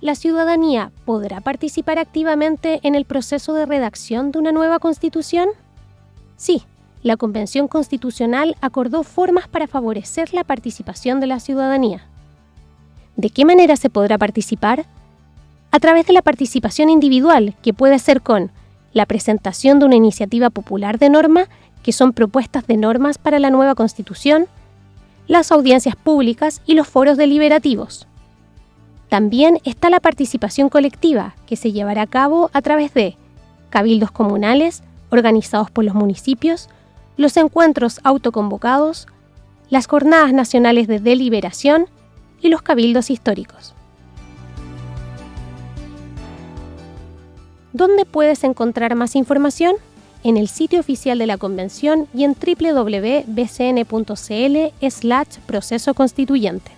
¿la ciudadanía podrá participar activamente en el proceso de redacción de una nueva constitución? Sí, la Convención Constitucional acordó formas para favorecer la participación de la ciudadanía. ¿De qué manera se podrá participar? A través de la participación individual, que puede ser con la presentación de una iniciativa popular de norma, que son propuestas de normas para la nueva Constitución, las audiencias públicas y los foros deliberativos. También está la participación colectiva, que se llevará a cabo a través de cabildos comunales, organizados por los municipios, los encuentros autoconvocados, las jornadas nacionales de deliberación y los cabildos históricos. ¿Dónde puedes encontrar más información? En el sitio oficial de la Convención y en www.bcn.cl/proceso constituyente.